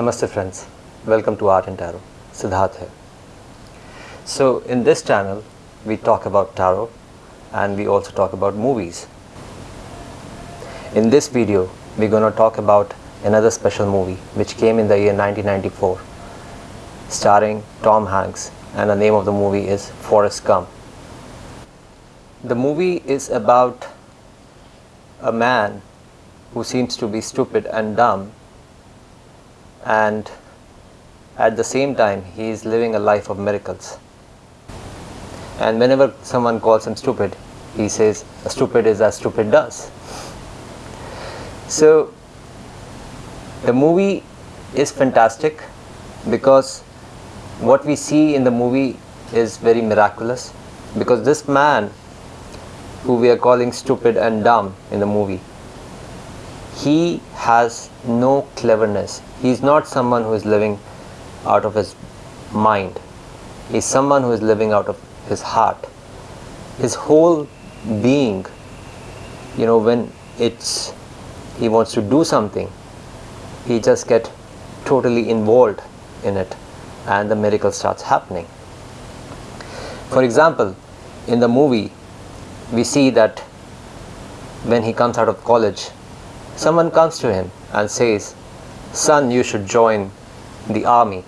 Namaste friends, welcome to Art and Tarot. Siddharth here. So in this channel we talk about tarot and we also talk about movies. In this video we're going to talk about another special movie which came in the year 1994 starring Tom Hanks and the name of the movie is Forrest Gump. The movie is about a man who seems to be stupid and dumb and at the same time he is living a life of miracles. And whenever someone calls him stupid he says stupid is as stupid does. So the movie is fantastic because what we see in the movie is very miraculous because this man who we are calling stupid and dumb in the movie he has no cleverness. He is not someone who is living out of his mind. He is someone who is living out of his heart. His whole being you know when it's he wants to do something he just get totally involved in it and the miracle starts happening. For example in the movie we see that when he comes out of college someone comes to him and says son you should join the army.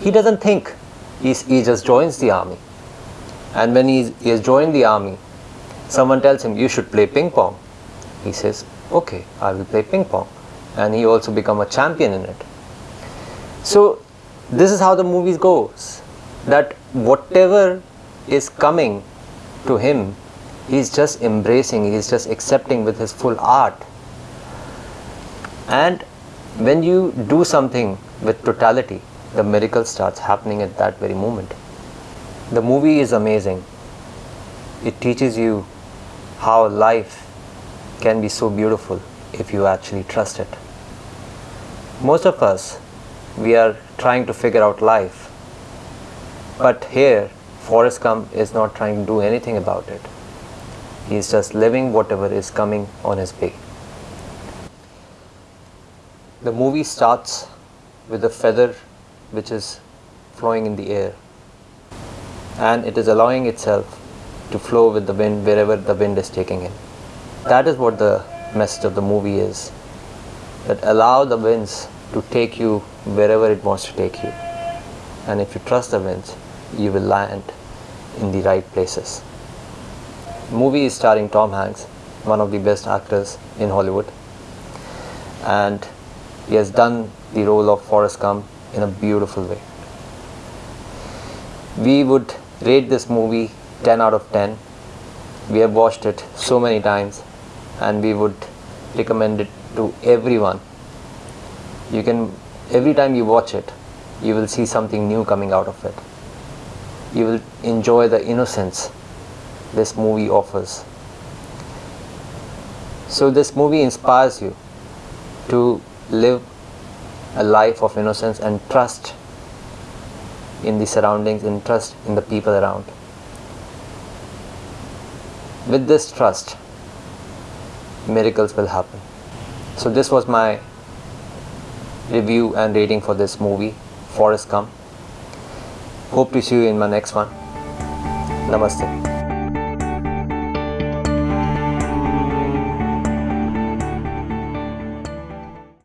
He doesn't think He's, he just joins the army. And when he, he has joined the army someone tells him you should play ping pong. He says okay i will play ping pong. And he also become a champion in it. So this is how the movie goes that whatever is coming to him he's just embracing he's just accepting with his full art and when you do something with totality the miracle starts happening at that very moment. The movie is amazing. It teaches you how life can be so beautiful if you actually trust it. Most of us we are trying to figure out life. But here Forrest Gump is not trying to do anything about it. He is just living whatever is coming on his way. The movie starts with a feather which is flowing in the air. And it is allowing itself to flow with the wind wherever the wind is taking it. That is what the message of the movie is that allow the winds to take you wherever it wants to take you. And if you trust the winds you will land in the right places. The movie is starring Tom Hanks, one of the best actors in Hollywood, and he has done the role of Forrest Gump in a beautiful way. We would rate this movie 10 out of 10. We have watched it so many times and we would recommend it to everyone. You can, every time you watch it, you will see something new coming out of it. You will enjoy the innocence this movie offers. So this movie inspires you to live a life of innocence and trust in the surroundings and trust in the people around. With this trust, miracles will happen. So this was my review and rating for this movie, Forrest Gump. Hope to see you in my next one. Namaste.